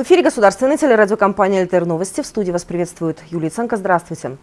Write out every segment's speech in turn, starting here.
В эфире государственной телерадиокомпания «ЛТР Новости». В студии вас приветствует Юлия Ценко. Здравствуйте.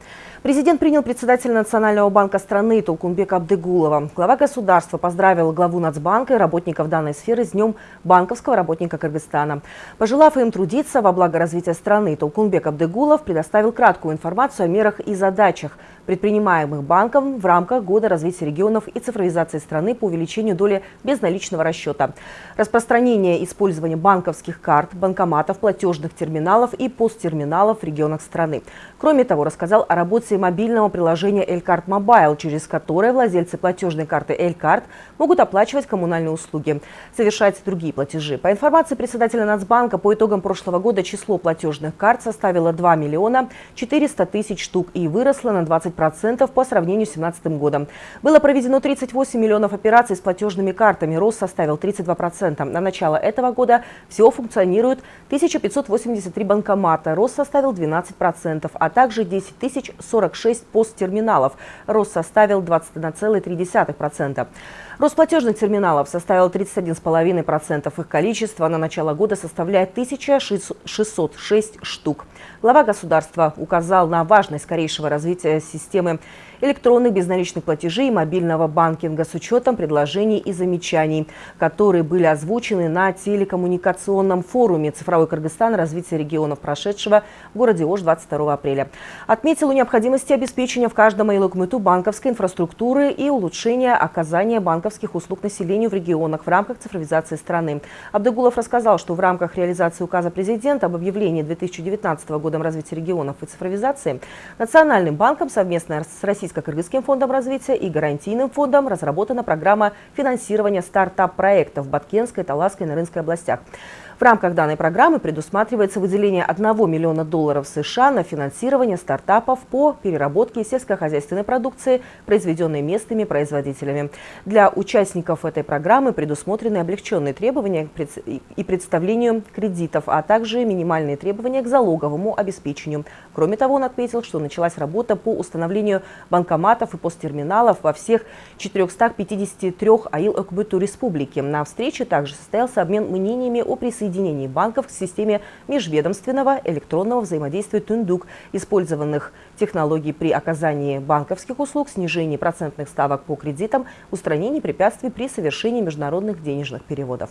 Президент принял председателя Национального банка страны Толкунбека Абдыгулова. Глава государства поздравил главу Нацбанка и работников данной сферы с Днем банковского работника Кыргызстана. Пожелав им трудиться во благо развития страны, Толкунбек Абдыгулов предоставил краткую информацию о мерах и задачах, предпринимаемых банком в рамках Года развития регионов и цифровизации страны по увеличению доли безналичного расчета. Распространение использования банковских карт, банкоматов, платежных терминалов и POS-терминалов в регионах страны. Кроме того, рассказал о работе мобильного приложения «Элькарт Mobile», через которое владельцы платежной карты «Элькарт» могут оплачивать коммунальные услуги, совершать другие платежи. По информации председателя Нацбанка, по итогам прошлого года число платежных карт составило 2 миллиона 400 тысяч штук и выросло на 20% по сравнению с 2017 годом. Было проведено 38 миллионов операций с платежными картами, рост составил 32%. На начало этого года всего функционирует 1583 банкомата, рост составил 12%, а также 10 тысяч 46 посттерминалов, рост составил 21,3%. Рост платежных терминалов составил 31,5%. Их количество на начало года составляет 1606 штук. Глава государства указал на важность скорейшего развития системы электронных безналичных платежей и мобильного банкинга с учетом предложений и замечаний, которые были озвучены на телекоммуникационном форуме «Цифровой Кыргызстан. Развитие регионов прошедшего» в городе Ош 22 апреля. Отметил о необходимости обеспечения в каждом айлокмыту банковской инфраструктуры и улучшения оказания банковских услуг населению в регионах в рамках цифровизации страны. Абдыгулов рассказал, что в рамках реализации указа президента об объявлении 2019 годом развития регионов и цифровизации Национальным банком совместно с Российской Российско-Кыргызским фондом развития и Гарантийным фондом разработана программа финансирования стартап-проектов в Баткенской, Таласской и Нарынской областях. В рамках данной программы предусматривается выделение 1 миллиона долларов США на финансирование стартапов по переработке сельскохозяйственной продукции, произведенной местными производителями. Для участников этой программы предусмотрены облегченные требования и представлению кредитов, а также минимальные требования к залоговому обеспечению. Кроме того, он отметил, что началась работа по установлению банкоматов и посттерминалов во всех 453 АИЛ Окбыту Республики. На встрече также состоялся обмен мнениями о присоединении банков к системе межведомственного электронного взаимодействия «Тундук», использованных технологий при оказании банковских услуг, снижении процентных ставок по кредитам, устранении препятствий при совершении международных денежных переводов.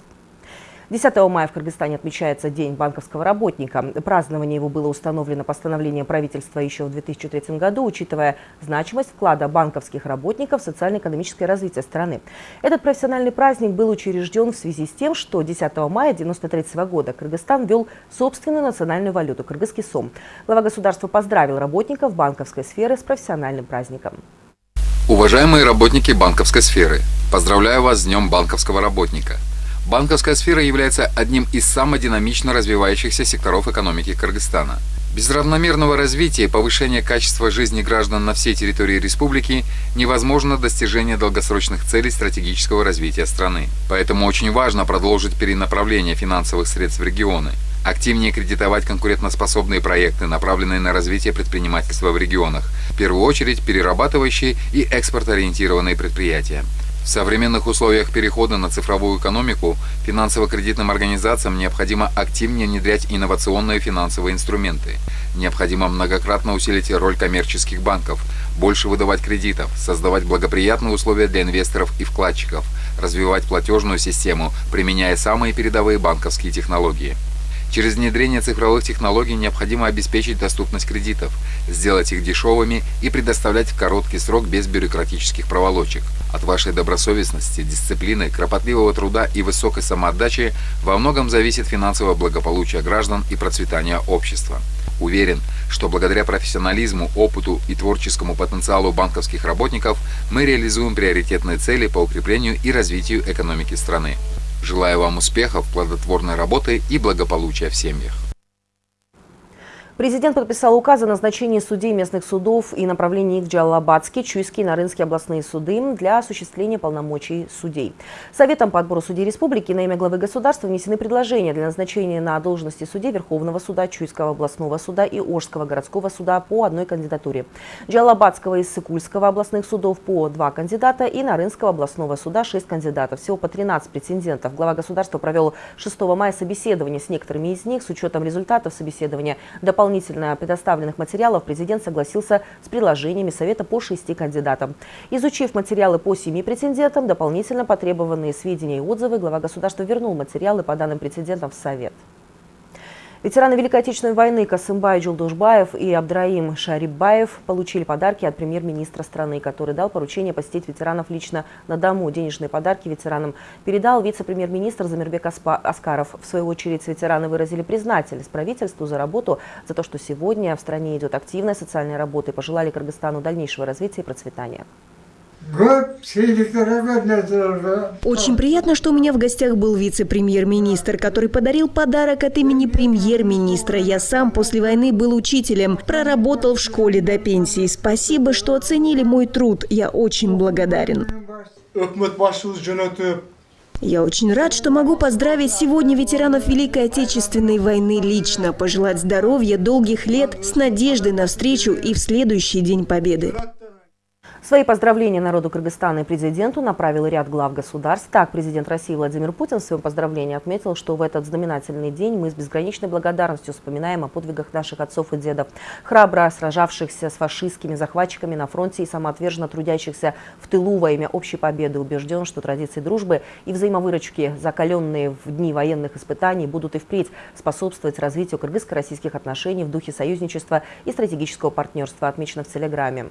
10 мая в Кыргызстане отмечается День банковского работника. Празднование его было установлено постановлением правительства еще в 2003 году, учитывая значимость вклада банковских работников в социально-экономическое развитие страны. Этот профессиональный праздник был учрежден в связи с тем, что 10 мая 1993 года Кыргызстан ввел собственную национальную валюту – кыргызский сом. Глава государства поздравил работников банковской сферы с профессиональным праздником. Уважаемые работники банковской сферы, поздравляю вас с Днем банковского работника – Банковская сфера является одним из самых динамично развивающихся секторов экономики Кыргызстана. Без равномерного развития и повышения качества жизни граждан на всей территории республики невозможно достижение долгосрочных целей стратегического развития страны. Поэтому очень важно продолжить перенаправление финансовых средств в регионы, активнее кредитовать конкурентоспособные проекты, направленные на развитие предпринимательства в регионах, в первую очередь перерабатывающие и экспортоориентированные предприятия. В современных условиях перехода на цифровую экономику финансово-кредитным организациям необходимо активнее внедрять инновационные финансовые инструменты. Необходимо многократно усилить роль коммерческих банков, больше выдавать кредитов, создавать благоприятные условия для инвесторов и вкладчиков, развивать платежную систему, применяя самые передовые банковские технологии. Через внедрение цифровых технологий необходимо обеспечить доступность кредитов, сделать их дешевыми и предоставлять в короткий срок без бюрократических проволочек. От вашей добросовестности, дисциплины, кропотливого труда и высокой самоотдачи во многом зависит финансовое благополучие граждан и процветание общества. Уверен, что благодаря профессионализму, опыту и творческому потенциалу банковских работников мы реализуем приоритетные цели по укреплению и развитию экономики страны. Желаю вам успехов, плодотворной работы и благополучия в семьях. Президент подписал указ о назначении судей местных судов и направлении их в Джалалабадский, Чуйский Нарынский областные суды для осуществления полномочий судей. Советом по отбору судей республики на имя главы государства внесены предложения для назначения на должности судей Верховного суда, Чуйского областного суда и Ожского городского суда по одной кандидатуре. Джалалабадского и Сыкульского областных судов по два кандидата и Нарынского областного суда шесть кандидатов. Всего по 13 претендентов. Глава государства провел 6 мая собеседование с некоторыми из них. С учетом результатов собеседования дополнительно дополнительно предоставленных материалов президент согласился с предложениями Совета по шести кандидатам. Изучив материалы по семи претендентам, дополнительно потребованные сведения и отзывы, глава государства вернул материалы по данным претендентам в Совет. Ветераны Великой Отечественной войны Касымбай Джулдушбаев и Абдраим Шарибаев получили подарки от премьер-министра страны, который дал поручение посетить ветеранов лично на дому. Денежные подарки ветеранам передал вице-премьер-министр Замирбек Аскаров. В свою очередь ветераны выразили признательность правительству за работу, за то, что сегодня в стране идет активная социальная работа и пожелали Кыргызстану дальнейшего развития и процветания. Очень приятно, что у меня в гостях был вице-премьер-министр, который подарил подарок от имени премьер-министра. Я сам после войны был учителем, проработал в школе до пенсии. Спасибо, что оценили мой труд. Я очень благодарен. Я очень рад, что могу поздравить сегодня ветеранов Великой Отечественной войны лично, пожелать здоровья, долгих лет, с надеждой на встречу и в следующий День Победы. Свои поздравления народу Кыргызстана и президенту направил ряд глав государств. Так, президент России Владимир Путин в своем поздравлении отметил, что в этот знаменательный день мы с безграничной благодарностью вспоминаем о подвигах наших отцов и дедов, храбро сражавшихся с фашистскими захватчиками на фронте и самоотверженно трудящихся в тылу во имя общей победы. Убежден, что традиции дружбы и взаимовыручки, закаленные в дни военных испытаний, будут и впредь способствовать развитию кыргызско-российских отношений в духе союзничества и стратегического партнерства, отмечено в Телеграме.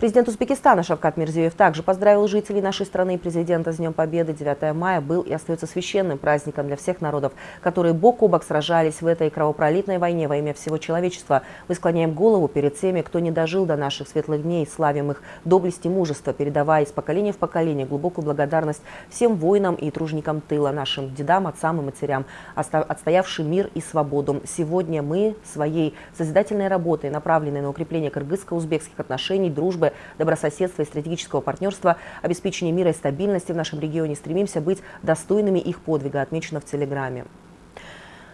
Президент Узбекистана Шавкат Мирзиев также поздравил жителей нашей страны и президента с Днем Победы. 9 мая был и остается священным праздником для всех народов, которые бок о бок сражались в этой кровопролитной войне во имя всего человечества. Мы склоняем голову перед теми, кто не дожил до наших светлых дней, славим их доблесть и мужество, передавая из поколения в поколение глубокую благодарность всем воинам и тружникам тыла, нашим дедам, отцам и матерям, отстоявшим мир и свободу. Сегодня мы своей созидательной работой, направленной на укрепление кыргызско-узбекских отношений, дружбы, добрососедства и стратегического партнерства, обеспечения мира и стабильности в нашем регионе стремимся быть достойными их подвига, отмечено в Телеграме.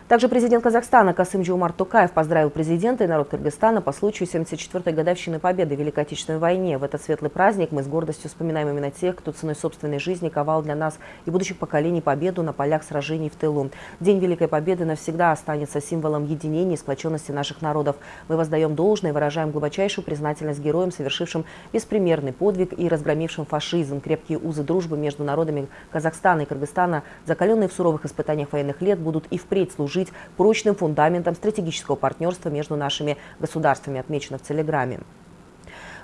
Также президент Казахстана Касым Джумар Тукаев поздравил президента и народ Кыргызстана по случаю 74-й годовщины победы в Великой Отечественной войне. В этот светлый праздник мы с гордостью вспоминаем именно тех, кто ценой собственной жизни ковал для нас и будущих поколений победу на полях сражений в тылу. День Великой Победы навсегда останется символом единения и сплоченности наших народов. Мы воздаем должное и выражаем глубочайшую признательность героям, совершившим беспримерный подвиг и разгромившим фашизм. Крепкие узы дружбы между народами Казахстана и Кыргызстана, закаленные в суровых испытаниях военных лет, будут и впредь служить служить прочным фундаментом стратегического партнерства между нашими государствами, отмечено в Телеграме.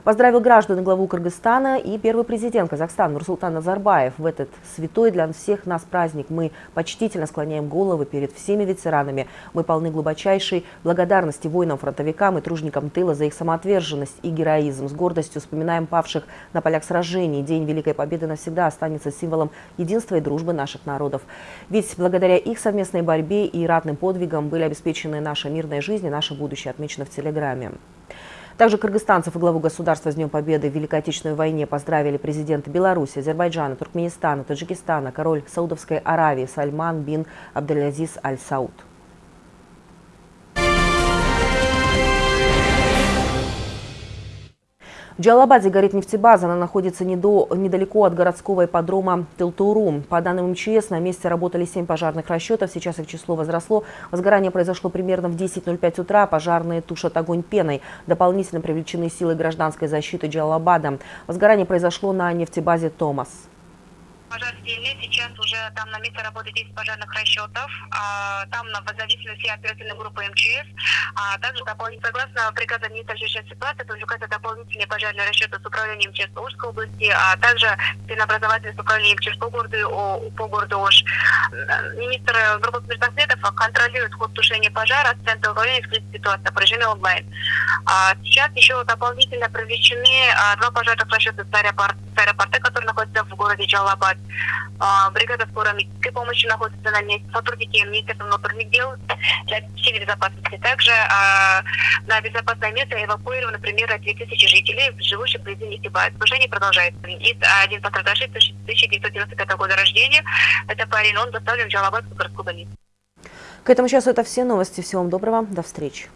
Поздравил граждан главу Кыргызстана и первый президент Казахстана Нурсултан Назарбаев. В этот святой для всех нас праздник мы почтительно склоняем головы перед всеми ветеранами. Мы полны глубочайшей благодарности воинам-фронтовикам и тружникам тыла за их самоотверженность и героизм. С гордостью вспоминаем павших на полях сражений. День Великой Победы навсегда останется символом единства и дружбы наших народов. Ведь благодаря их совместной борьбе и ратным подвигам были обеспечены наша мирная жизнь и наше будущее, отмечено в Телеграме. Также кыргызстанцев и главу государства с Днем Победы в Великой Отечественной войне поздравили президенты Беларуси, Азербайджана, Туркменистана, Таджикистана, король Саудовской Аравии Сальман бин Абдельазиз Аль-Сауд. В Джалабаде горит нефтебаза. Она находится недо, недалеко от городского ипподрома Тилтуру. По данным МЧС, на месте работали 7 пожарных расчетов. Сейчас их число возросло. Возгорание произошло примерно в 10.05 утра. Пожарные тушат огонь пеной. Дополнительно привлечены силы гражданской защиты Джалабада. Возгорание произошло на нефтебазе «Томас» пожар сильный. Сейчас уже там на месте работает 10 пожарных расчетов. А, там на, в зависимости от оперативной группы МЧС. А также согласно приказу министра чрезвычайной ситуации привлекаются дополнительные пожарные расчеты с управлением МЧС Ожской области, а также ценообразовательные с управлением МЧС по городу, по городу Ош. Министр группы спецнаследов контролирует ход тушения пожара с Центра управления ситуации по режиме онлайн. А сейчас еще дополнительно привлечены а, два пожарных расчета с аэропорта, который находится в городе Джалабад. А, Бригада скорой медицинской помощи находится на месте. Сотрудники Министерства внутренних дел всей безопасности. Также а, на безопасное место эвакуировано примерно 2000 жителей, живущих вблизи Нефтебая. Служение продолжается. Есть один пострадавший 1995 года рождения. Это парень, он доставлен в Джалабадскую городскую больницу. К этому часу это все новости. Всего вам доброго. До встречи.